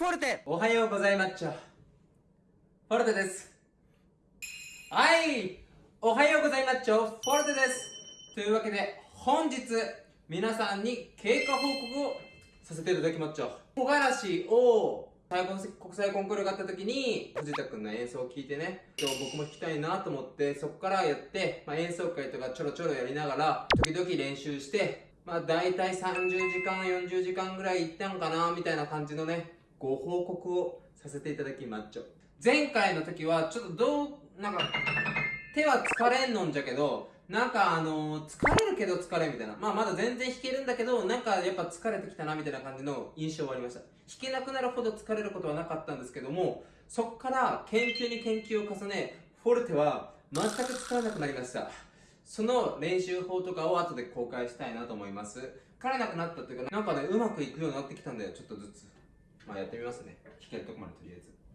フォルテ。おはようございまっちょフォルテです。はい。おはようございまっちょフォルテです。というわけで本日皆さんに経過報告をさせていただきまっちょ木枯らしを最後の国際コンクールがあった時に藤田君の演奏を聴いてね今日僕も弾きたいなと思ってそこからやって、まあ、演奏会とかちょろちょろやりながら時々練習してまあ大体30時間40時間ぐらいいったんかなみたいな感じのねご報告をさせていただきまっちょ前回の時はちょっとどうなんか手は疲れんのんじゃけどなんかあのー、疲れるけど疲れみたいな。まあまだ全然弾けるんだけど、なんかやっぱ疲れてきたなみたいな感じの印象はありました。弾けなくなるほど疲れることはなかったんですけども、そこから研究に研究を重ね、フォルテは全く疲れなくなりました。その練習法とかを後で公開したいなと思います。疲れなくなったっていうか、なんかね、うまくいくようになってきたんだよ、ちょっとずつ。まあやってみますね。聞けるとこまでとりあえず。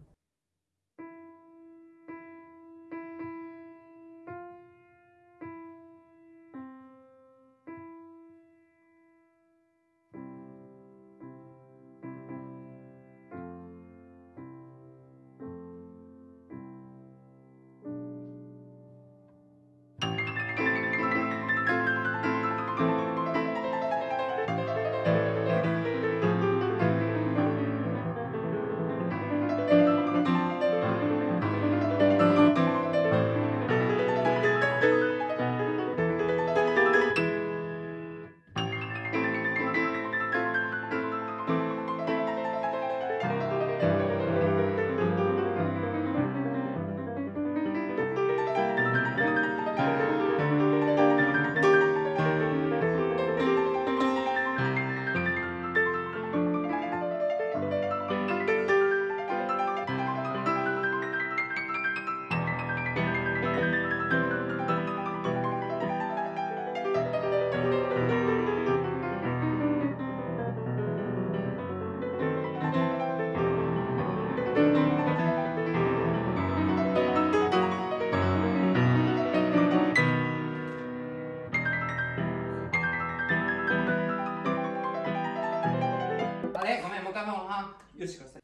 よしください。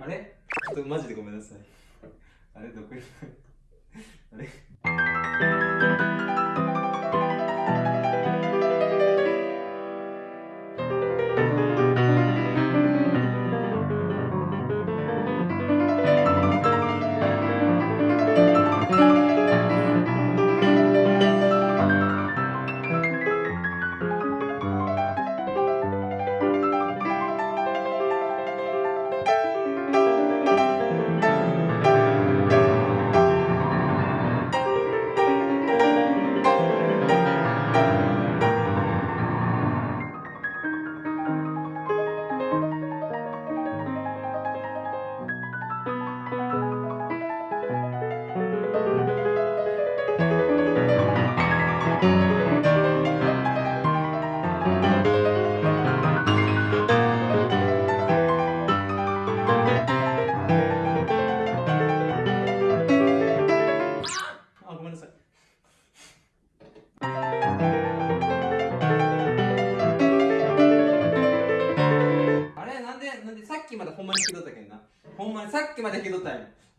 あれ？ちょっとマジでごめんなさい。あれ？どこにあれ？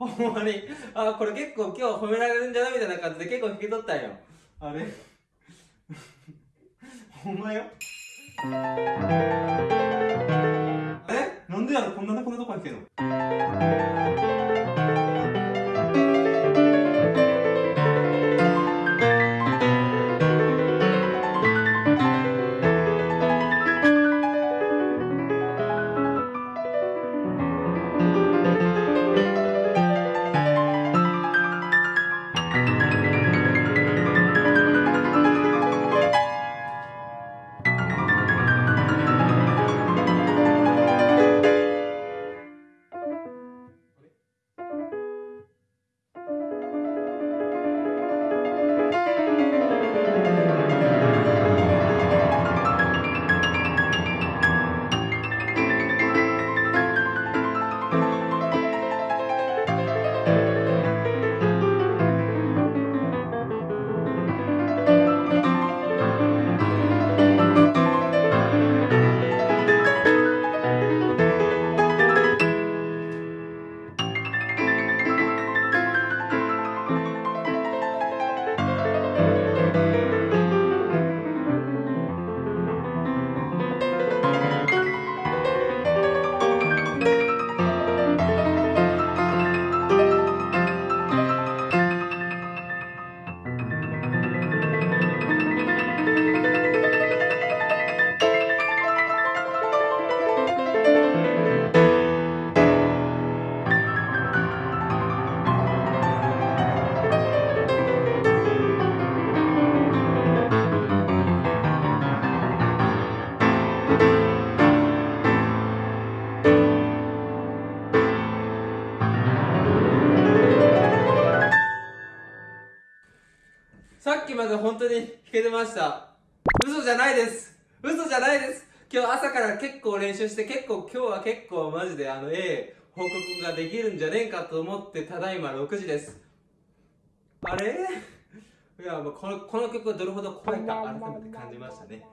ほんまに。あ、これ結構今日褒められるんじゃないみたいな感じで結構引き取ったんよ。あれ？ほんまよ？え？なんでやろ？こんなこのとこ弾けんの？まで本当に弾けてました。嘘じゃないです。嘘じゃないです。今日朝から結構練習して結構今日は結構マジであの A 報告ができるんじゃねえかと思ってただいま6時です。あれ？いやもうこのこの曲がどれほど怖いか改めて感じましたね。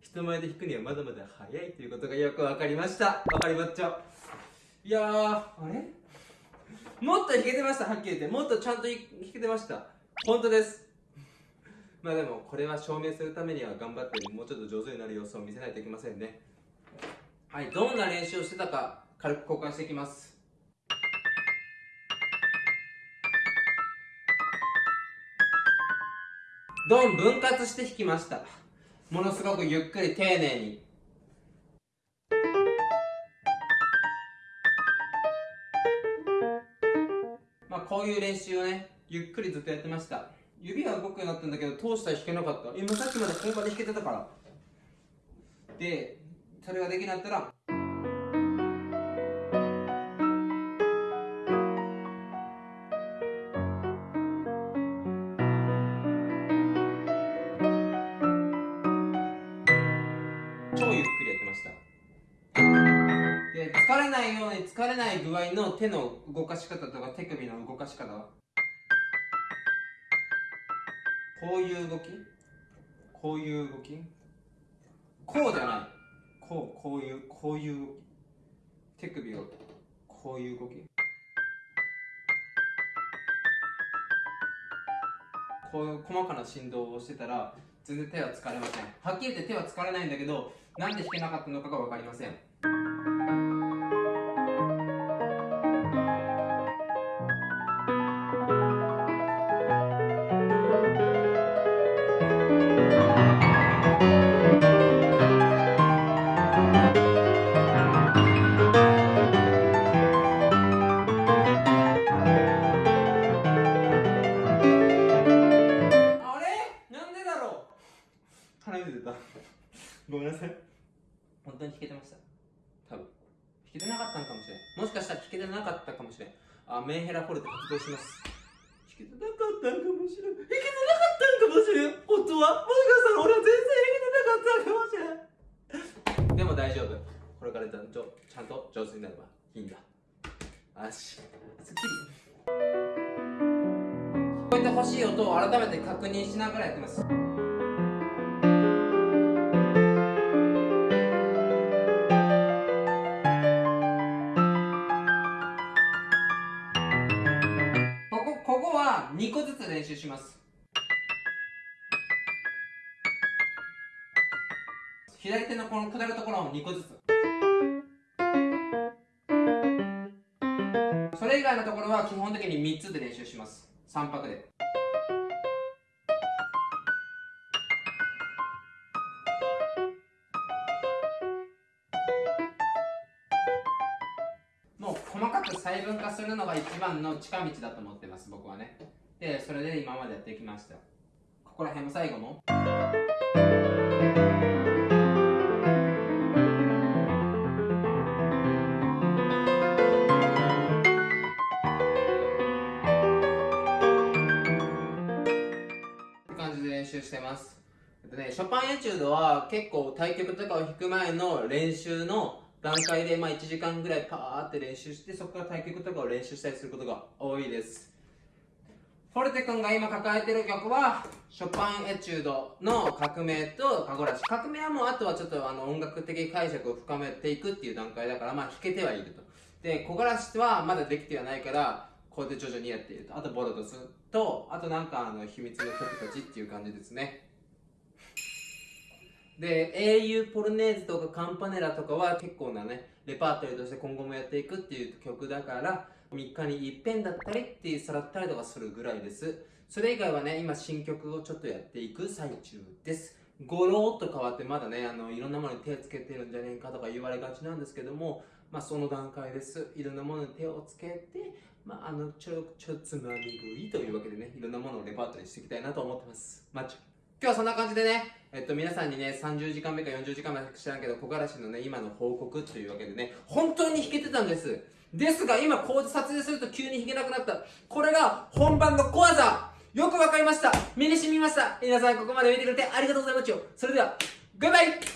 人前で弾くにはまだまだ早いということがよく分かりました。分かりまっちゃいやーあれ？もっと弾けてましたはっきり言って。もっとちゃんと弾けてました。本当です。まあでもこれは証明するためには頑張ってもうちょっと上手になる様子を見せないといけませんね。はいどんな練習をしてたか軽く交換していきます。どん分割して弾きました。ものすごくゆっくり丁寧に。まあこういう練習をねゆっくりずっとやってました。指が動くようになったんだけど通したら弾けなかった。今さっきまで本場で弾けてたから。でそれができなかったら。超ゆっくりやってました。で疲れないように疲れない具合の手の動かし方とか手首の動かし方こういう動き？こういう動き？こうじゃない。こうこういうこういう動き手首をこういう動き？こういう細かな振動をしてたら全然手は疲れません。はっきり言って手は疲れないんだけどなんで弾けなかったのかが分かりません。鼻水出た。ごめんなさい。本当に弾けてました。多分。弾けてなかったのかもしれん。もしかしたら弾けてなかったかもしれん。あメンヘラフォルテ発動します。弾けてなかったんかもしれん。弾けてなかったんかもしれん。本当は？もしかしたら俺は全然弾けてなかったんかもしれん。でも大丈夫。これからちゃんとちゃんと上手になればいいんだ。よし。すっきり。聞こえてほしい音を改めて確認しながらやってます2個ずつ練習します。左手のこの下るところを2個ずつ。それ以外のところは基本的に3つで練習します。3拍で。もう細かく細分化するのが一番の近道だと思ってます僕はね。でそれで今までやってきました。ここら辺も最後も。って感じで練習してます。えっとねショパンエチュードは結構対局とかを弾く前の練習の段階でまあ1時間ぐらいパーって練習してそこから対局とかを練習したりすることが多いです。フォルテ君が今抱えてる曲はショパンエチュードの革命とカゴラシ。革命はもうあとはちょっとあの音楽的解釈を深めていくっていう段階だからまあ弾けてはいると。で木枯らしはまだできてはないからこうやって徐々にやっていると。あとボロドスとあとなんかあの秘密の曲たちっていう感じですね。で英雄ポルネーズとかカンパネラとかは結構なねレパートリーとして今後もやっていくっていう曲だから3日に一遍だったりっていうさらったりとかするぐらいです。それ以外はね今新曲をちょっとやっていく最中です。ゴローっと変わってまだねあのいろんなものに手をつけてるんじゃねえかとか言われがちなんですけどもまあその段階です。いろんなものに手をつけてまああのちょちょつまみ食いというわけでねいろんなものをレパートリーしていきたいなと思ってます。マッチ今日はそんな感じでね、えっと、皆さんにね、30時間目か40時間目か知らんけど、木枯らしのね、今の報告というわけでね、本当に弾けてたんです。ですが、今、こう撮影すると急に弾けなくなった。これが本番の小技よくわかりました。身に染みました。皆さんここまで見てくれてありがとうございます。よそれではバイバイ。